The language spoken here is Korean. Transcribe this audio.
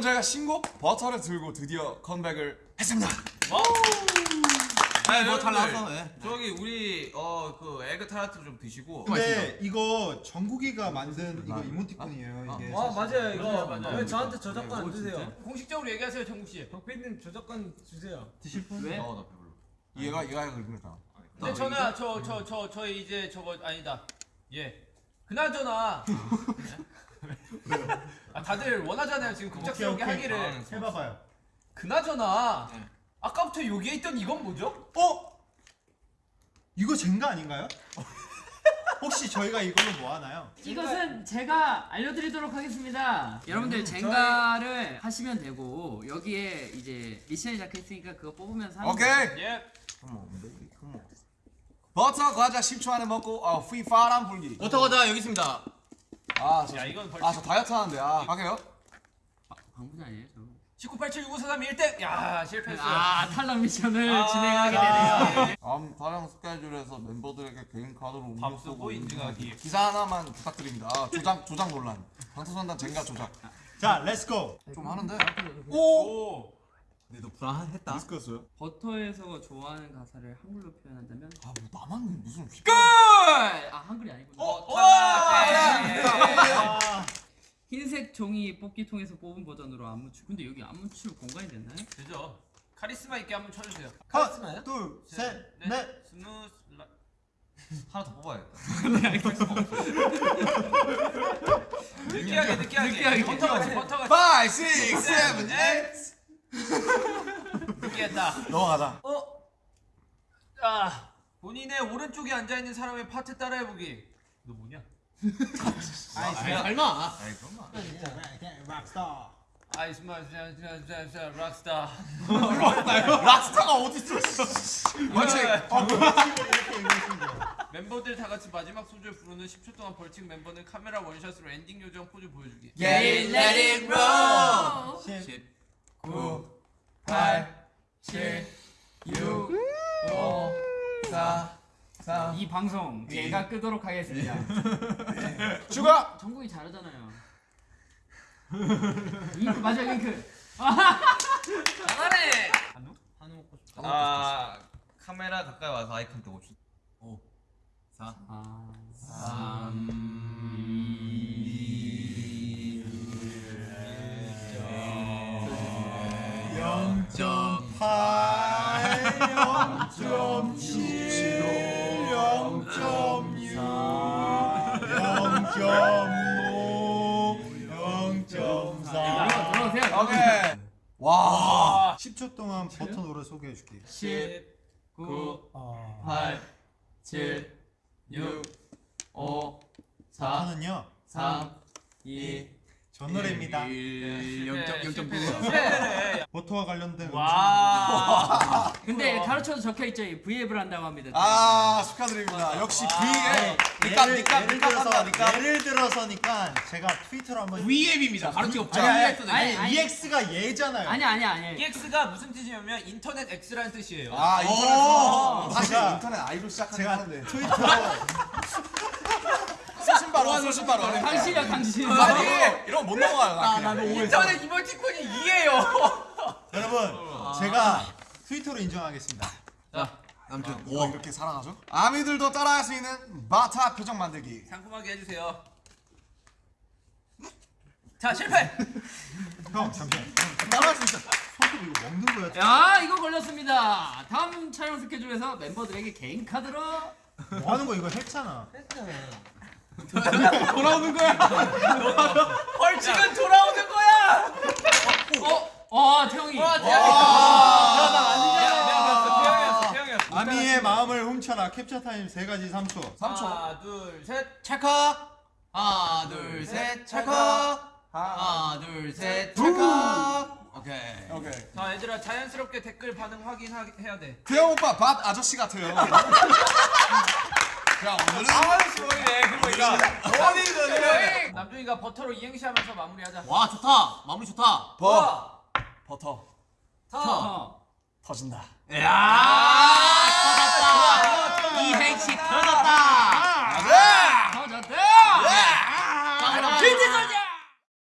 여러분 저희가 신곡 버터를 들고 드디어 컴백을 했습니다. 네, 뭐잘 여러분들, 나왔어. 네. 저기 우리 어그 에그 타르트 좀 드시고. 근데 이거 정국이가 만든 이거 이모티콘이에요. 이게. 아 맞아요 이거 맞아요. 왜 저한테 저작권 안 어, 주세요? 진짜? 공식적으로 얘기하세요 정국 씨. 박PD님 저작권 주세요. 드실 분? 왜? 어나 배불러. 얘가 얘가 그러니까. 근데 저는 저저 저저 이제 저거 아니다. 예. 그나저나. 아 다들 원하잖아요 지금 오케이 급작스럽게 오케이. 하기를. 해봐봐요. 그나저나 네. 아까부터 여기에 있던 이건 뭐죠? 어? 이거 젠가 아닌가요? 혹시 저희가 이걸로 뭐 하나요? 이것은 제가 알려드리도록 하겠습니다. 여러분들 젠가를 하시면 되고 여기에 이제 미션이 적혀있으니까 그거 뽑으면서 하는 오케이. 예. 버터 과자 10초 안에 먹고 어, 휘파람 불기. 버터 과자 여기 있습니다. 아, 저, 야 이건 벌칙. 아, 저 다이어트 하는데. 아, 할게요. 방분 아니에요 저. 19876543 1등. 야 실패했어요. 아 탈락 미션을 아, 진행하게 아. 되네요. 다음 촬영 스케줄에서 멤버들에게 개인 카드로 음료 밥 쓰고 쓰고 인증하기. 기사 하나만 부탁드립니다. 아, 조작 조작 논란. 방탄소년단 젠가 조작. 자, let's go. 좀 하는데. 오. 근데 너 불안했다. 디스크였어요? 버터에서 좋아하는 가사를 한글로 표현한다면 아, 뭐 나만 무슨 휘. 끝! 아 한글이 아니구나. 어, 네. 아, 흰색 종이 뽑기통에서 뽑은 버전으로 안무 추. 근데 여기 안무추 공간이 됐나요? 되죠. 카리스마 있게 한번 쳐주세요. 컷. 둘, 셋, 넷. Smooth like... 하나 더 뽑아야겠다. 느끼하게 느끼하게. 느끼하게. 버터같이 버터같이 5, 6, 7, 8. 느끼했다. 넘어가자. 어? 아 본인의 오른쪽에 앉아 있는 사람의 파트 따라해보기. 너 뭐냐? 아, 설마. 아이 거. 락스타. 아이 스마 락스타. 락스타가 어딨어? 원칙. 멤버들 다 같이 마지막 소절 부르는 10초 동안 벌칙 멤버는 카메라 원샷으로 엔딩 요정 포즈 보여주기. Get it, let it roll. 10, 9, 8, 7, 6, 5, 4, 3. 이 방송 제가 끄도록 하겠습니다. 추가. 정국이 잘하잖아요. 윙크 맞아 윙크. 잘하네. 한우 먹고 싶다. 아 카메라 가까이 와서 아이컨 때 5초. 4. 아. 0.8, 0.7, 0.6, 0.5, 0.4. 들어오세요. 오케이. 와. 10초 동안 버터 노래 소개해 줄게. 10, 9, 아, 8, 7, 6, 5, 4, 버터는요. 3, 2, 저 노래입니다. 0.9. 버터와 관련된. 와. 근데 가르쳐서 적혀 있죠. V앱을 한다고 합니다. 아 축하드립니다. 역시 V에 니까 니까 예를 니까 들어서 한다 니까. 예를 들어서니까 제가 트위터로 한번 V앱입니다. 없죠. 아니, 아니. EX가 얘잖아요. 아니 아니 아니. EX가 무슨 뜻이냐면 인터넷 X라는 뜻이에요. 아 오! 인터넷 사실 인터넷 아이돌 시작하긴 제가 하는데 트위터로 소신바로 소신바로 당신이야 당신. 아니 이런 못 넘어가요 나 그냥. 인터넷 이모티콘이 이게요. 여러분 제가 트위터로 인정하겠습니다. 아무튼 뭐 이렇게 살아가죠? 아미들도 따라할 수 있는 바타 표정 만들기 상큼하게 해주세요. 자 실패. 형 잠시만. 따라할 수 있어. 손톱 이거 먹는 거야. 야 이거 걸렸습니다. 다음 촬영 스케줄에서 멤버들에게 개인 카드로 뭐 하는 거 이거 했잖아. 돌아오는 거야. 벌칙은 돌아오는 거야. 어, 어 태형이. 와. 태형이었어. 아미의 마음을 훔쳐라. 캡처 타임 세 가지 3초. 3초 하나 둘 셋. 찰칵. 하나, 둘, 셋. 찰칵. 하나, 둘, 셋. 찰칵. 오케이. 오케이 자 얘들아 자연스럽게 댓글 반응 확인해야 돼. 태형 오빠 밥 아저씨 같아요 자 오늘은 아저씨 보이네. 그러니까. 어디든 남준이가 버터로 이행시 하면서 마무리하자. 와, 좋다. 마무리 좋다. 버 버터 어. 터진다 야!